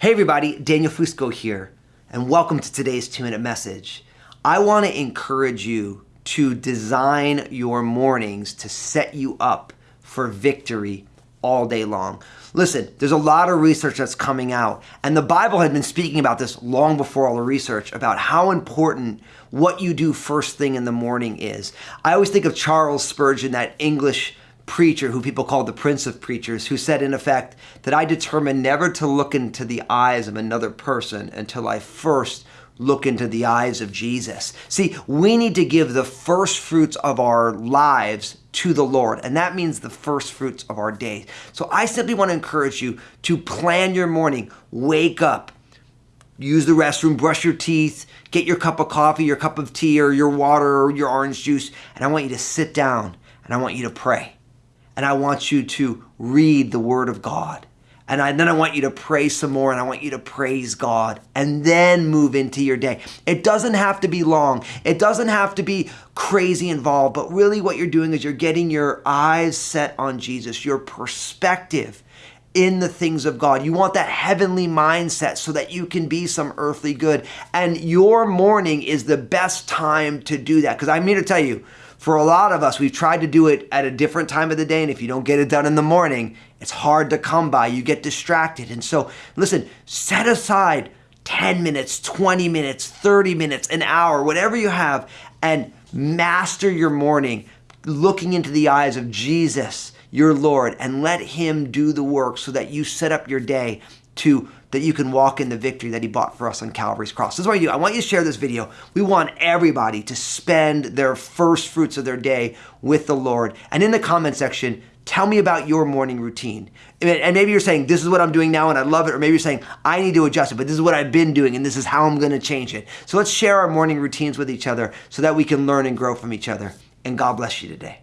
Hey everybody, Daniel Fusco here, and welcome to today's two minute message. I want to encourage you to design your mornings to set you up for victory all day long. Listen, there's a lot of research that's coming out, and the Bible had been speaking about this long before all the research about how important what you do first thing in the morning is. I always think of Charles Spurgeon, that English preacher who people called the prince of preachers who said in effect that I determined never to look into the eyes of another person until I first look into the eyes of Jesus. See, we need to give the first fruits of our lives to the Lord, and that means the first fruits of our day. So I simply want to encourage you to plan your morning. Wake up, use the restroom, brush your teeth, get your cup of coffee, your cup of tea, or your water, or your orange juice, and I want you to sit down and I want you to pray and I want you to read the Word of God. And, I, then I want you to pray some more and I want you to praise God and then move into your day. It doesn't have to be long, it doesn't have to be crazy involved, but really what you're doing is you're getting your eyes set on Jesus, your perspective in the things of God. You want that heavenly mindset so that you can be some earthly good. And your morning is the best time to do that. Because I'm here to tell you, for a lot of us, we've tried to do it at a different time of the day. And if you don't get it done in the morning, it's hard to come by. You get distracted. And so, listen, set aside 10 minutes, 20 minutes, 30 minutes, an hour, whatever you have, and master your morning looking into the eyes of Jesus, your Lord, and let Him do the work so that you set up your day to that you can walk in the victory that he bought for us on Calvary's cross. This is what I do. I want you to share this video. We want everybody to spend their first fruits of their day with the Lord. And in the comment section, tell me about your morning routine. And maybe you're saying, this is what I'm doing now and I love it. Or maybe you're saying, I need to adjust it, but this is what I've been doing and this is how I'm going to change it. So let's share our morning routines with each other so that we can learn and grow from each other. And God bless you today.